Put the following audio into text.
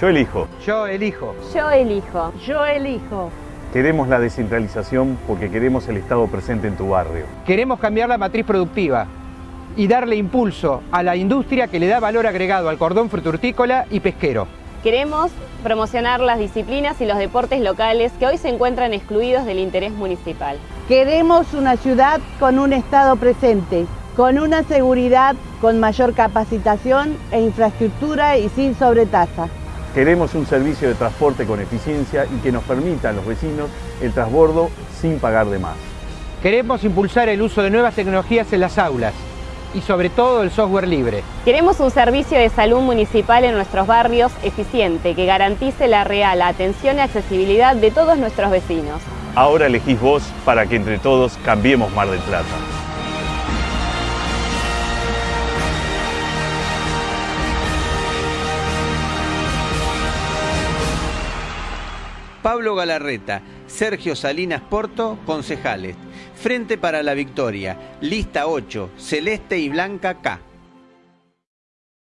Yo elijo. Yo elijo. Yo elijo. Yo elijo. Queremos la descentralización porque queremos el Estado presente en tu barrio. Queremos cambiar la matriz productiva y darle impulso a la industria que le da valor agregado al cordón frutortícola y pesquero. Queremos promocionar las disciplinas y los deportes locales que hoy se encuentran excluidos del interés municipal. Queremos una ciudad con un Estado presente, con una seguridad con mayor capacitación e infraestructura y sin sobretasa. Queremos un servicio de transporte con eficiencia y que nos permita a los vecinos el transbordo sin pagar de más. Queremos impulsar el uso de nuevas tecnologías en las aulas y sobre todo el software libre. Queremos un servicio de salud municipal en nuestros barrios eficiente que garantice la real atención y accesibilidad de todos nuestros vecinos. Ahora elegís vos para que entre todos cambiemos Mar del Plata. Pablo Galarreta, Sergio Salinas Porto, concejales. Frente para la Victoria, lista 8, Celeste y Blanca K.